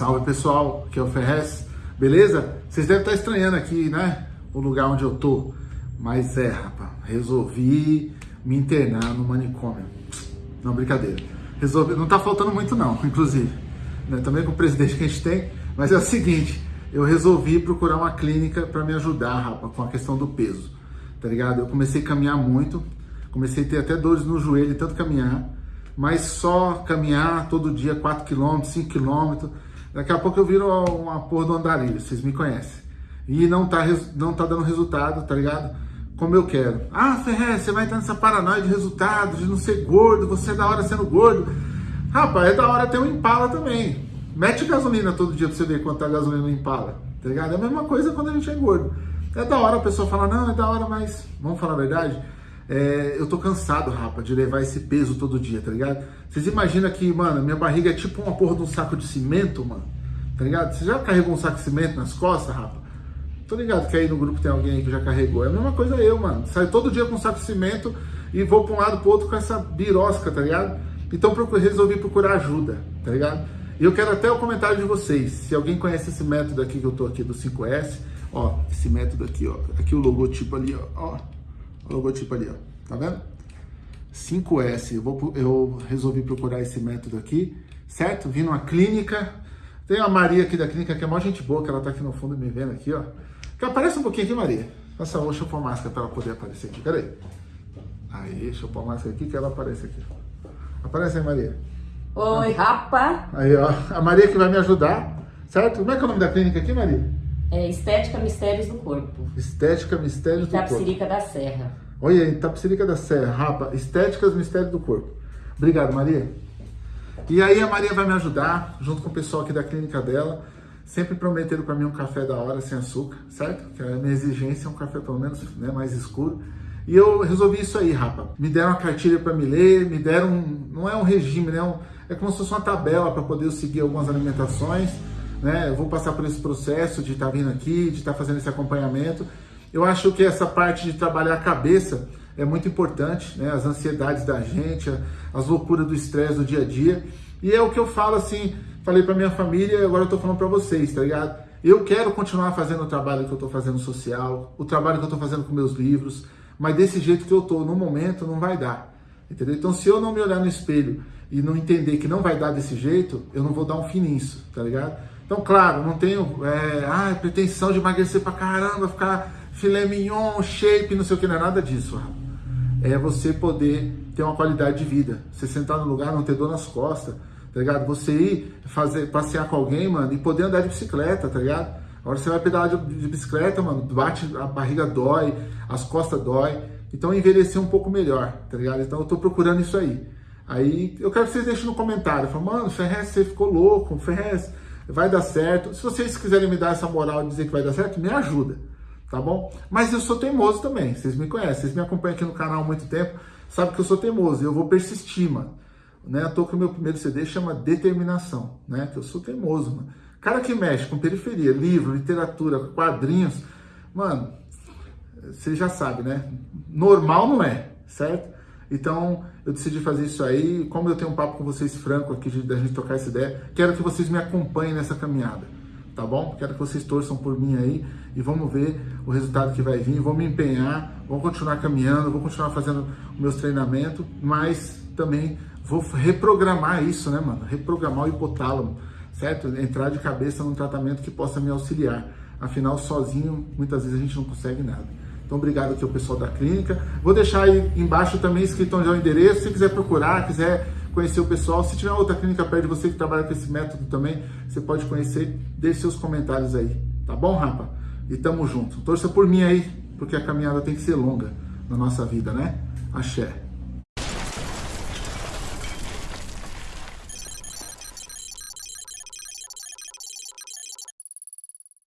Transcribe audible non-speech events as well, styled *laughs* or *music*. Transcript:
Salve pessoal, aqui é o Ferrez, beleza? Vocês devem estar estranhando aqui, né? O lugar onde eu tô. Mas é, rapaz, resolvi me internar no manicômio. Não, brincadeira. Resolvi, não tá faltando muito não, *laughs* inclusive. Né? Também com o presidente que a gente tem. Mas é o seguinte, eu resolvi procurar uma clínica para me ajudar, rapaz, com a questão do peso. Tá ligado? Eu comecei a caminhar muito, comecei a ter até dores no joelho, tanto caminhar, mas só caminhar todo dia 4 km, 5 km. Daqui a pouco eu viro uma porra do andarilho, vocês me conhecem. E não tá, não tá dando resultado, tá ligado? Como eu quero. Ah, Ferrer, você vai estar nessa paranoia de resultado, de não ser gordo, você é da hora sendo gordo. Rapaz, é da hora ter um Impala também. Mete gasolina todo dia pra você ver quanto tá a gasolina no Impala, tá ligado? É a mesma coisa quando a gente é gordo. É da hora a pessoa falar, não, é da hora, mas vamos falar a verdade? É, eu tô cansado, rapa, de levar esse peso todo dia, tá ligado? Vocês imaginam que, mano, minha barriga é tipo uma porra de um saco de cimento, mano, tá ligado? Você já carregou um saco de cimento nas costas, rapa? Tô ligado que aí no grupo tem alguém que já carregou. É a mesma coisa eu, mano. Saio todo dia com um saco de cimento e vou pra um lado pro outro com essa birosca, tá ligado? Então resolvi procurar ajuda, tá ligado? E eu quero até o comentário de vocês. Se alguém conhece esse método aqui que eu tô aqui do 5S, Ó, esse método aqui, ó. Aqui o logotipo ali, ó. ó logotipo ali, ó. Tá vendo? 5S. Eu, vou, eu resolvi procurar esse método aqui, certo? Vim numa clínica. Tem a Maria aqui da clínica, que é maior gente boa, que ela tá aqui no fundo me vendo aqui, ó. Que aparece um pouquinho aqui, Maria. Um, deixa eu pôr a máscara pra ela poder aparecer aqui. Peraí. Aí, deixa eu pôr a máscara aqui que ela aparece aqui. Aparece aí, Maria. Oi, rapa. Aí, ó. A Maria que vai me ajudar, certo? Como é que é o nome da clínica aqui, Maria? É Estética Mistérios do Corpo. Estética Mistérios do Corpo. Itapsirica da Serra. Olha aí, Itapsirica da Serra, rapa. Estéticas Mistérios do Corpo. Obrigado, Maria. E aí a Maria vai me ajudar, junto com o pessoal aqui da clínica dela. Sempre prometeram para mim um café da hora, sem açúcar, certo? Que a minha exigência é um café pelo menos né, mais escuro. E eu resolvi isso aí, rapa. Me deram uma cartilha para me ler, me deram, um, não é um regime, né? É, um, é como se fosse uma tabela para poder seguir algumas alimentações né? Eu vou passar por esse processo de estar tá vindo aqui, de estar tá fazendo esse acompanhamento. Eu acho que essa parte de trabalhar a cabeça é muito importante, né? As ansiedades da gente, as loucuras do estresse do dia a dia. E é o que eu falo assim, falei para minha família e agora eu tô falando para vocês, tá ligado? Eu quero continuar fazendo o trabalho que eu tô fazendo social, o trabalho que eu tô fazendo com meus livros, mas desse jeito que eu tô no momento não vai dar. Entendeu? Então, se eu não me olhar no espelho e não entender que não vai dar desse jeito, eu não vou dar um fim nisso, tá ligado? Então, claro, não tenho é, ah, pretensão de emagrecer pra caramba, ficar filé mignon, shape, não sei o que, não é nada disso. É você poder ter uma qualidade de vida. Você sentar no lugar, não ter dor nas costas, tá ligado? Você ir fazer, passear com alguém, mano, e poder andar de bicicleta, tá ligado? Agora você vai pedalar de, de bicicleta, mano, bate, a barriga dói, as costas dói. Então envelhecer um pouco melhor, tá ligado? Então eu tô procurando isso aí. Aí eu quero que vocês deixem no comentário. Falam, mano, Ferrez, você ficou louco, Ferrez, vai dar certo. Se vocês quiserem me dar essa moral e dizer que vai dar certo, me ajuda, tá bom? Mas eu sou teimoso também, vocês me conhecem, vocês me acompanham aqui no canal há muito tempo, sabem que eu sou teimoso eu vou persistir, mano. Né? Eu tô com o meu primeiro CD, chama Determinação, né? Que eu sou teimoso, mano. Cara que mexe com periferia, livro, literatura, quadrinhos, mano, você já sabe, né? Normal não é, certo? Então, eu decidi fazer isso aí. Como eu tenho um papo com vocês franco aqui, da gente trocar essa ideia, quero que vocês me acompanhem nessa caminhada, tá bom? Quero que vocês torçam por mim aí e vamos ver o resultado que vai vir. Vou me empenhar, vou continuar caminhando, vou continuar fazendo meus treinamentos, mas também vou reprogramar isso, né, mano? Reprogramar o hipotálamo, certo? Entrar de cabeça num tratamento que possa me auxiliar. Afinal, sozinho, muitas vezes a gente não consegue nada. Então, obrigado aqui ao pessoal da clínica. Vou deixar aí embaixo também escrito onde é o endereço. Se quiser procurar, quiser conhecer o pessoal, se tiver outra clínica perto de você que trabalha com esse método também, você pode conhecer. Deixe seus comentários aí. Tá bom, rapa? E tamo junto. Torça por mim aí, porque a caminhada tem que ser longa na nossa vida, né? Axé.